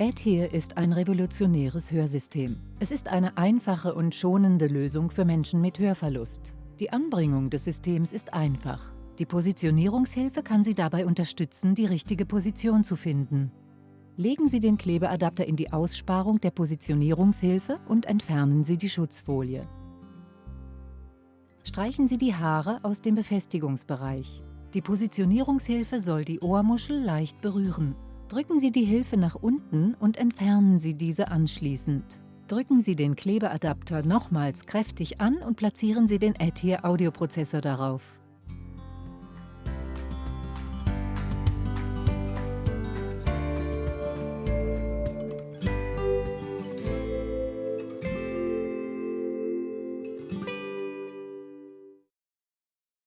AdHear ist ein revolutionäres Hörsystem. Es ist eine einfache und schonende Lösung für Menschen mit Hörverlust. Die Anbringung des Systems ist einfach. Die Positionierungshilfe kann Sie dabei unterstützen, die richtige Position zu finden. Legen Sie den Klebeadapter in die Aussparung der Positionierungshilfe und entfernen Sie die Schutzfolie. Streichen Sie die Haare aus dem Befestigungsbereich. Die Positionierungshilfe soll die Ohrmuschel leicht berühren. Drücken Sie die Hilfe nach unten und entfernen Sie diese anschließend. Drücken Sie den Klebeadapter nochmals kräftig an und platzieren Sie den AdHear Audioprozessor darauf.